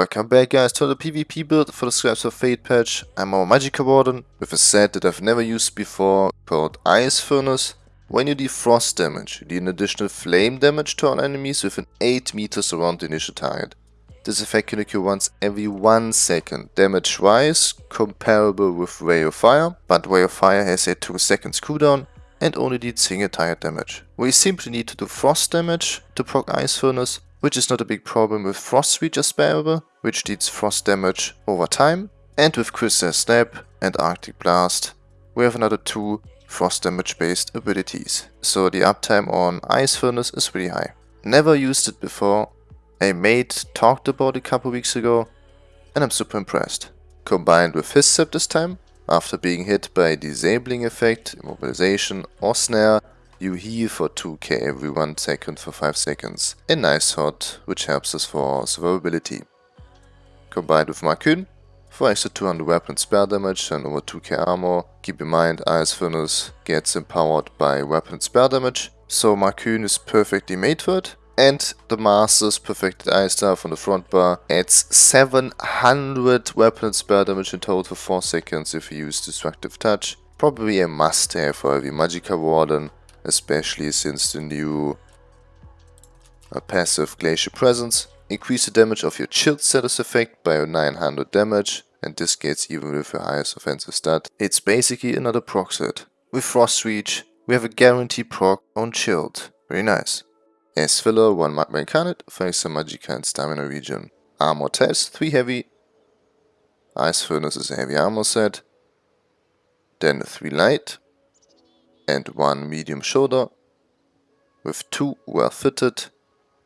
Welcome back guys to the PvP build for the Scribes of Fate patch. I'm our Magicka Warden with a set that I've never used before called Ice Furnace. When you deal frost damage, you deal an additional flame damage to all enemies within 8 meters around the initial target. This effect can occur once every 1 second, damage wise comparable with Ray of Fire, but Ray of Fire has a 2 seconds cooldown and only deals single target damage. We simply need to do frost damage to proc Ice Furnace which is not a big problem with Frost Reach as which deals frost damage over time, and with Crystal Snap and Arctic Blast, we have another two frost damage based abilities, so the uptime on Ice Furnace is really high. Never used it before, a mate talked about it a couple weeks ago, and I'm super impressed. Combined with his set this time, after being hit by a disabling effect, immobilization or snare, you heal for 2k every 1 second for 5 seconds. A nice hot, which helps us for survivability. Combined with Markyn, for extra 200 weapon spell damage and over 2k armor. Keep in mind, Ice Furnace gets empowered by weapon spell damage, so Markyn is perfectly made for it. And the Master's Perfected Ice Staff on the front bar adds 700 weapon spell damage in total for 4 seconds if you use Destructive Touch. Probably a must have for every Magicka Warden especially since the new uh, passive Glacial Presence. Increase the damage of your chilled status effect by 900 damage, and this gets even with your highest offensive stat. It's basically another proc set. With Frost Reach, we have a guaranteed proc on chilled. Very nice. As filler, 1 Magma Incarnate for extra Magicka and Stamina regen. Armor test, 3 heavy. Ice Furnace is a heavy armor set. Then 3 light, and one medium shoulder, with two well fitted,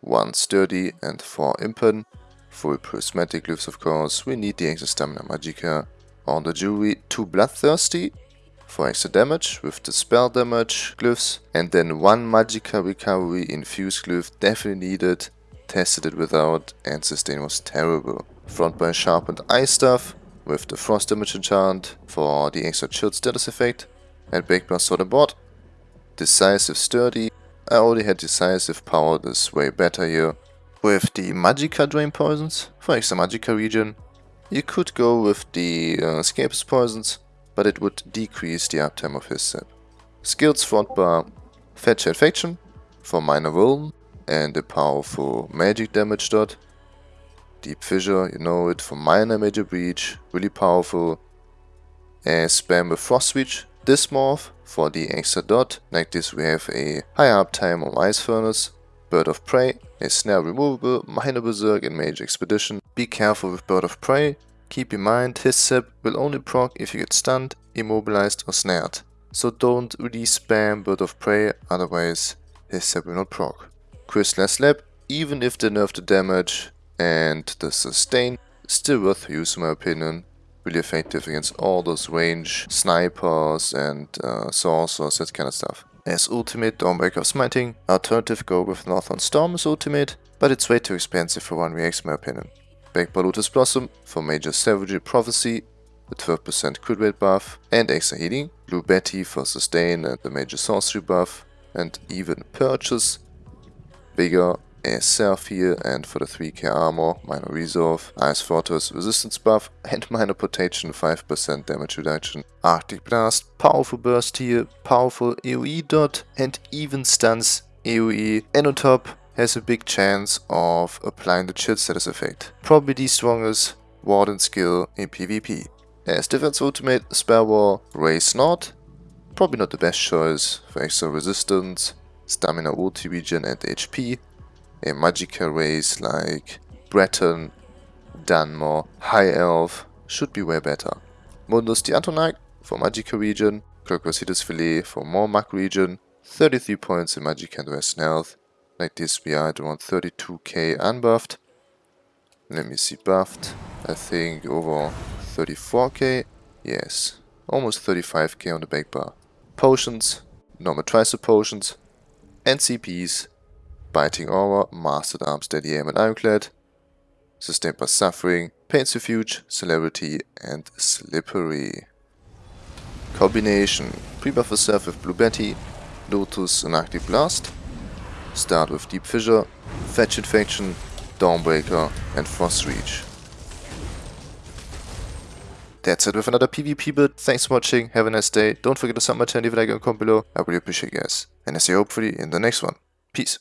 one sturdy and four impen. For prismatic glyphs of course, we need the extra stamina Magicka. On the jewelry, two bloodthirsty for extra damage with the spell damage glyphs and then one Magicka recovery infused glyph definitely needed, tested it without and sustain was terrible. Front by sharpened ice stuff, with the frost damage enchant for the extra chilled status effect and Backblast on the board. Decisive Sturdy. I already had Decisive Power, this way better here. With the Magicka Drain Poisons, for extra Magicka regen, You could go with the uh, Escapist Poisons, but it would decrease the uptime of his set. Skills front bar, Fetcher Infection for minor Vuln and a powerful magic damage dot. Deep Fissure, you know it, for minor major breach, really powerful. And spam with Frost Reach this morph for the extra dot. Like this we have a high uptime on Ice Furnace, Bird of Prey, a snare removable, minor berserk and mage expedition. Be careful with Bird of Prey. Keep in mind his sip will only proc if you get stunned, immobilized or snared. So don't really spam Bird of Prey, otherwise his sip will not proc. Crystal Slap, even if they nerf the damage and the sustain, still worth use in my opinion really effective against all those range snipers and uh, sorcerers, that kind of stuff. As ultimate, Dawnbreaker of Smiting, alternative go with Northern Storm's ultimate, but it's way too expensive for 1vx in my opinion. Back by Lotus Blossom for Major Savagery Prophecy, the 12% crit rate buff and extra healing, Blue Betty for sustain and the major sorcery buff, and even purchase, bigger a self heal and for the 3k armor, minor resolve, ice fortress resistance buff and minor protection 5% damage reduction. Arctic blast, powerful burst heal, powerful AoE dot and even stuns AoE and on top has a big chance of applying the chill status effect. Probably the strongest warden skill in PvP. As defense ultimate, spell wall, race Nord, probably not the best choice for extra resistance, stamina ulti and HP, a Magicka race like Breton, Dunmer, High Elf should be way better. Mundus the Atronach for Magicka regen, Crocositus Filet for more Mag regen, 33 points in Magicka and Western Health. Like this we are at around 32k unbuffed. Let me see buffed. I think over 34k. Yes, almost 35k on the back bar. Potions, normal tricep potions, and CPs Biting Aura, Master-at-Arms, Steady Aim and Ironclad, Sustained by Suffering, Pain's Refuge, Celerity and Slippery. Combination. Pre-buff yourself with Blue Betty, Lotus and Arctic Blast. Start with Deep Fissure, Fetcher Infection, Dawnbreaker and Frost Reach. that's it with another PvP build. Thanks for watching, have a nice day. Don't forget to sub my channel, leave a like and comment below. I really appreciate you guys. And I see you hopefully in the next one. Peace.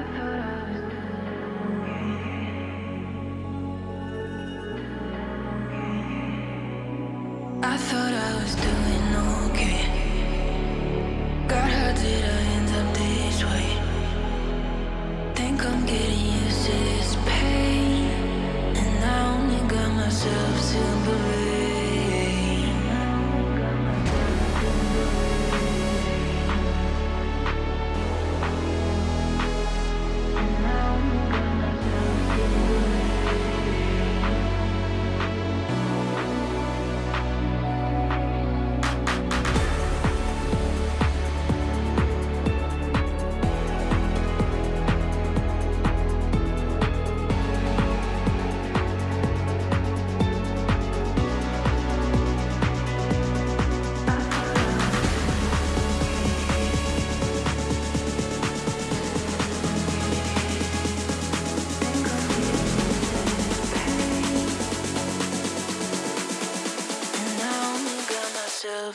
I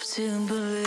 to believe.